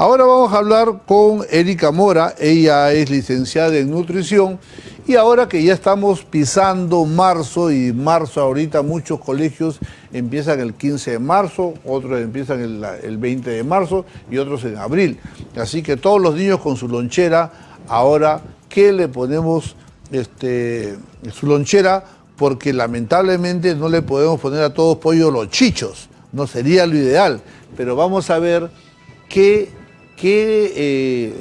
Ahora vamos a hablar con Erika Mora, ella es licenciada en nutrición y ahora que ya estamos pisando marzo y marzo ahorita muchos colegios empiezan el 15 de marzo, otros empiezan el, 20 de marzo y otros en abril. Así que todos los niños con su lonchera, ahora, ¿qué le ponemos este, su lonchera? Porque lamentablemente no le podemos poner a todos pollo los chichos, no sería lo ideal, pero vamos a ver qué que eh,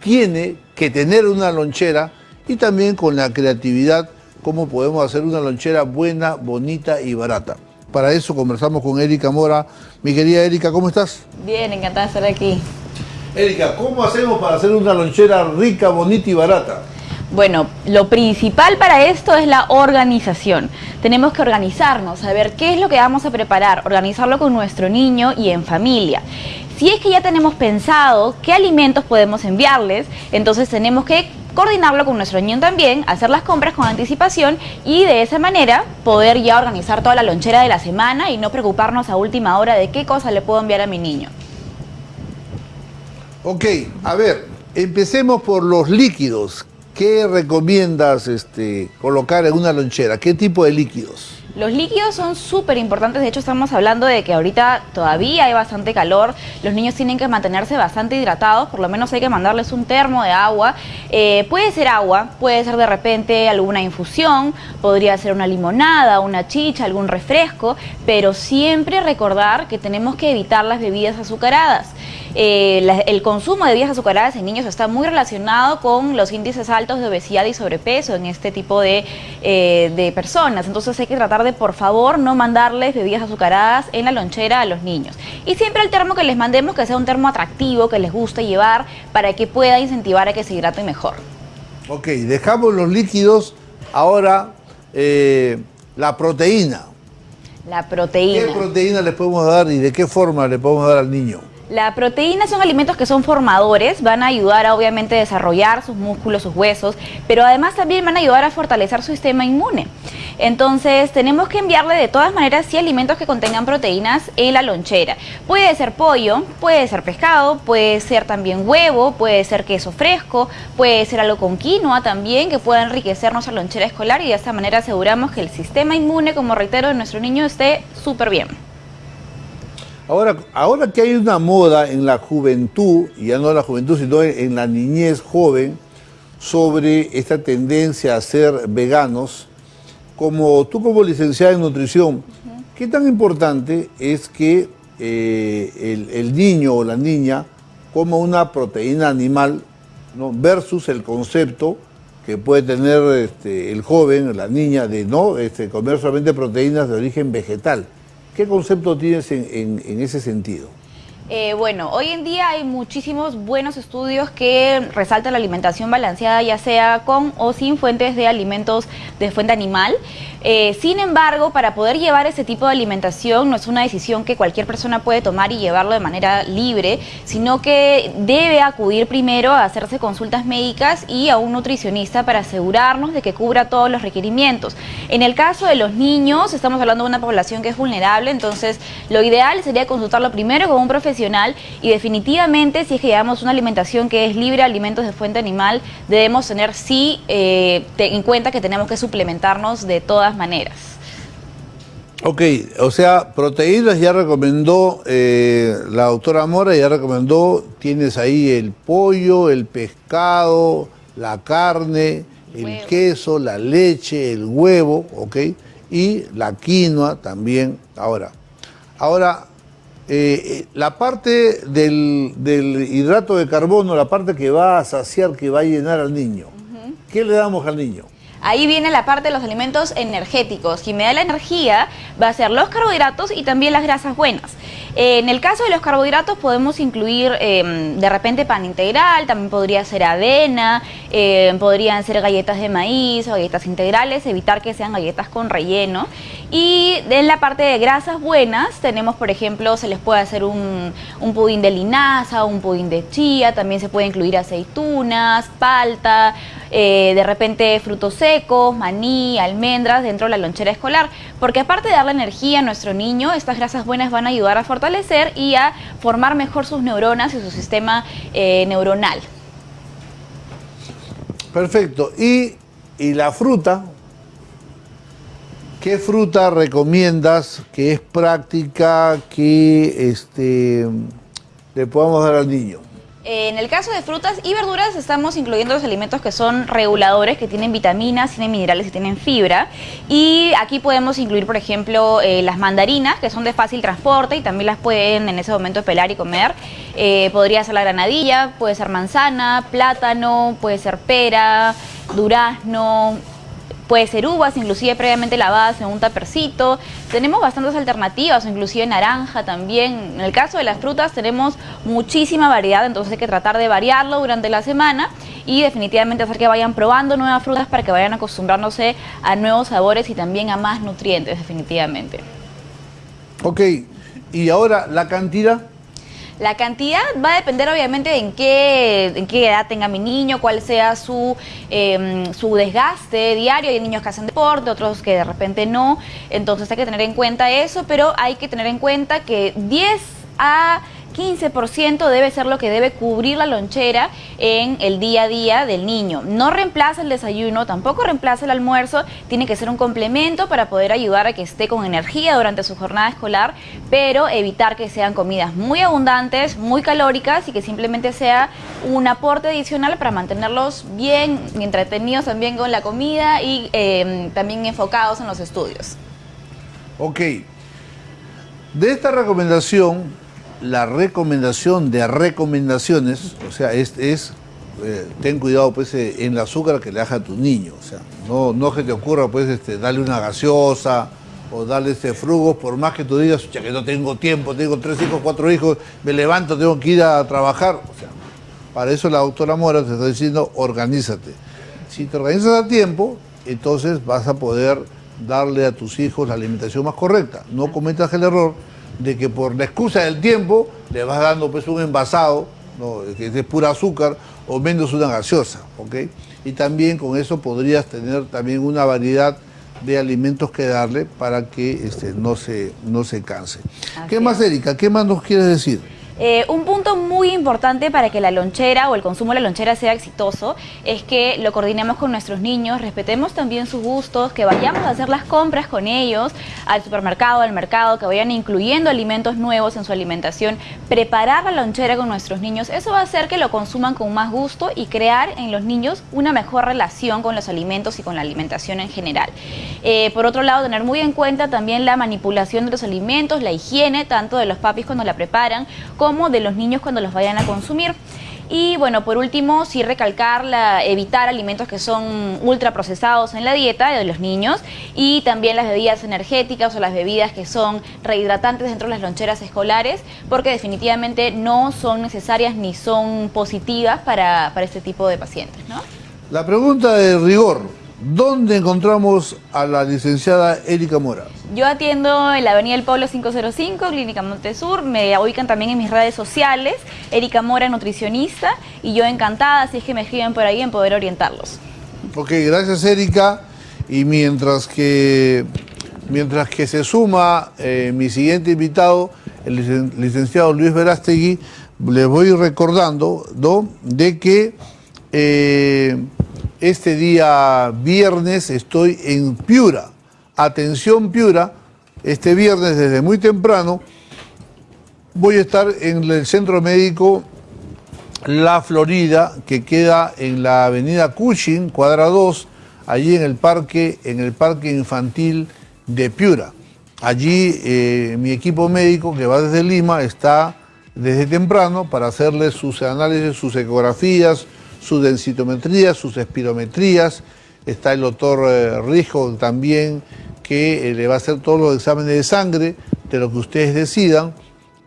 tiene que tener una lonchera y también con la creatividad cómo podemos hacer una lonchera buena, bonita y barata. Para eso conversamos con Erika Mora. Mi querida Erika, ¿cómo estás? Bien, encantada de estar aquí. Erika, ¿cómo hacemos para hacer una lonchera rica, bonita y barata? Bueno, lo principal para esto es la organización. Tenemos que organizarnos, saber qué es lo que vamos a preparar, organizarlo con nuestro niño y en familia. Si es que ya tenemos pensado qué alimentos podemos enviarles, entonces tenemos que coordinarlo con nuestro niño también, hacer las compras con anticipación y de esa manera poder ya organizar toda la lonchera de la semana y no preocuparnos a última hora de qué cosa le puedo enviar a mi niño. Ok, a ver, empecemos por los líquidos. ¿Qué recomiendas este, colocar en una lonchera? ¿Qué tipo de líquidos? Los líquidos son súper importantes, de hecho estamos hablando de que ahorita todavía hay bastante calor, los niños tienen que mantenerse bastante hidratados, por lo menos hay que mandarles un termo de agua, eh, puede ser agua, puede ser de repente alguna infusión, podría ser una limonada, una chicha, algún refresco, pero siempre recordar que tenemos que evitar las bebidas azucaradas. Eh, el consumo de bebidas azucaradas en niños está muy relacionado con los índices altos de obesidad y sobrepeso en este tipo de, eh, de personas. Entonces hay que tratar de, por favor, no mandarles bebidas azucaradas en la lonchera a los niños. Y siempre el termo que les mandemos que sea un termo atractivo, que les guste llevar, para que pueda incentivar a que se hidraten mejor. Ok, dejamos los líquidos. Ahora, eh, la proteína. La proteína. ¿Qué proteína le podemos dar y de qué forma le podemos dar al niño? La proteína son alimentos que son formadores, van a ayudar a obviamente desarrollar sus músculos, sus huesos, pero además también van a ayudar a fortalecer su sistema inmune. Entonces tenemos que enviarle de todas maneras sí alimentos que contengan proteínas en la lonchera. Puede ser pollo, puede ser pescado, puede ser también huevo, puede ser queso fresco, puede ser algo con quinoa también que pueda enriquecer nuestra lonchera escolar y de esta manera aseguramos que el sistema inmune, como reitero, de nuestro niño esté súper bien. Ahora, ahora que hay una moda en la juventud, y ya no en la juventud, sino en la niñez joven, sobre esta tendencia a ser veganos, como tú como licenciada en nutrición, ¿qué tan importante es que eh, el, niño o la niña coma una proteína animal ¿no? versus el concepto que puede tener este, el joven, la niña, de no este, comer solamente proteínas de origen vegetal? ¿Qué concepto tienes en, ese sentido? Eh, bueno, hoy en día hay muchísimos buenos estudios que resaltan la alimentación balanceada, ya sea con o sin fuentes de alimentos de fuente animal. Eh, sin embargo, para poder llevar ese tipo de alimentación no es una decisión que cualquier persona puede tomar y llevarlo de manera libre, sino que debe acudir primero a hacerse consultas médicas y a un nutricionista para asegurarnos de que cubra todos los requerimientos. En el caso de los niños, estamos hablando de una población que es vulnerable, entonces lo ideal sería consultarlo primero con un profesional y definitivamente si es que llevamos una alimentación que es libre de alimentos de fuente animal, debemos tener sí eh, en cuenta que tenemos que suplementarnos de todas maneras. Ok, o sea, proteínas ya recomendó eh, la doctora Mora, ya recomendó, tienes ahí el pollo, el pescado, la carne, el queso, la leche, el huevo, ok, y la quinoa también. Ahora, ahora eh, eh, la parte del, hidrato de carbono, la parte que va a saciar, que va a llenar al niño, ¿qué le damos al niño? Ahí viene la parte de los alimentos energéticos. Quien me da la energía va a ser los carbohidratos y también las grasas buenas. Eh, en el caso de los carbohidratos podemos incluir em, de repente pan integral, también podría ser avena, em, podrían ser galletas de maíz o galletas integrales, evitar que sean galletas con relleno. Y en la parte de grasas buenas tenemos, por ejemplo, se les puede hacer un, un pudín de linaza, un pudín de chía, también se puede incluir aceitunas, palta, eh, de repente frutos secos, maní, almendras dentro de la lonchera escolar, porque aparte de darle energía a nuestro niño, estas grasas buenas van a ayudar a fortalecer y a formar mejor sus neuronas y su sistema eh, neuronal. Perfecto. ¿Y, y la fruta? ¿Qué fruta recomiendas que es práctica, que este, le podamos dar al niño? En el caso de frutas y verduras estamos incluyendo los alimentos que son reguladores, que tienen vitaminas, tienen minerales y tienen fibra. Y aquí podemos incluir, por ejemplo, eh, las mandarinas, que son de fácil transporte y también las pueden en ese momento pelar y comer. Eh, podría ser la granadilla, puede ser manzana, plátano, puede ser pera, durazno, Puede ser uvas, inclusive previamente lavadas en un tapercito. Tenemos bastantes alternativas, inclusive naranja también. En el caso de las frutas tenemos muchísima variedad, entonces hay que tratar de variarlo durante la semana y definitivamente hacer que vayan probando nuevas frutas para que vayan acostumbrándose a nuevos sabores y también a más nutrientes, definitivamente. Ok, y ahora la cantidad la cantidad va a depender obviamente de en qué, en qué edad tenga mi niño, cuál sea su, em, su desgaste diario. Hay niños que hacen deporte, otros que de repente no. Entonces hay que tener en cuenta eso, pero hay que tener en cuenta que 10 a 15% debe ser lo que debe cubrir la lonchera en el día a día del niño. No reemplaza el desayuno, tampoco reemplaza el almuerzo, tiene que ser un complemento para poder ayudar a que esté con energía durante su jornada escolar, pero evitar que sean comidas muy abundantes, muy calóricas y que simplemente sea un aporte adicional para mantenerlos bien entretenidos también con la comida y eh, también enfocados en los estudios. Ok. De esta recomendación la recomendación de recomendaciones, o sea, es, es eh, ten cuidado pues eh, en el azúcar que le das a tu niño, o sea, no, no que te ocurra pues este, darle una gaseosa o darle este frugo, por más que tú digas, ya que no tengo tiempo, tengo tres hijos, cuatro hijos, me levanto, tengo que ir a trabajar, o sea, para eso la doctora Mora te está diciendo, organízate. Si te organizas a tiempo, entonces vas a poder darle a tus hijos la alimentación más correcta. No cometas el error de que por la excusa del tiempo le vas dando pues un envasado, que es pura azúcar, o menos una gaseosa, ¿ok? Y también con eso podrías tener también una variedad de alimentos que darle para que este, no, se, no se canse. ¿Qué más, Erika? ¿Qué más nos quieres decir? Eh, un punto muy importante para que la lonchera o el consumo de la lonchera sea exitoso es que lo coordinemos con nuestros niños, respetemos también sus gustos, que vayamos a hacer las compras con ellos al supermercado, al mercado, que vayan incluyendo alimentos nuevos en su alimentación, preparar la lonchera con nuestros niños. Eso va a hacer que lo consuman con más gusto y crear en los niños una mejor relación con los alimentos y con la alimentación en general. Eh, por otro lado, tener muy en cuenta también la manipulación de los alimentos, la higiene, tanto de los papis cuando la preparan, de los niños cuando los vayan a consumir. Y bueno, por último, sí recalcar la, evitar alimentos que son ultraprocesados en la dieta de los niños y también las bebidas energéticas o las bebidas que son rehidratantes dentro de las loncheras escolares, porque definitivamente no son necesarias ni son positivas para, para este tipo de pacientes. ¿no? La pregunta de rigor, ¿Dónde encontramos a la licenciada Erika Mora? Yo atiendo en la Avenida del Pueblo 505, Clínica Montesur. Me ubican también en mis redes sociales, Erika Mora, nutricionista. Y yo encantada, si es que me escriben por ahí, en poder orientarlos. Ok, gracias Erika. Y mientras que, mientras que se suma eh, mi siguiente invitado, el licenciado Luis Verástegui, les voy recordando ¿no? de que... Eh, este día viernes estoy en Piura. Atención Piura, este viernes desde muy temprano voy a estar en el centro médico La Florida, que queda en la avenida Cushing, cuadra 2, allí en el parque, en el parque infantil de Piura. Allí eh, mi equipo médico que va desde Lima está desde temprano para hacerle sus análisis, sus ecografías, su densitometría, sus espirometrías, está el doctor eh, Rijo también que eh, le va a hacer todos los exámenes de sangre de lo que ustedes decidan.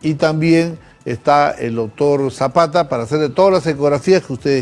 Y también está el doctor Zapata para hacerle todas las ecografías que ustedes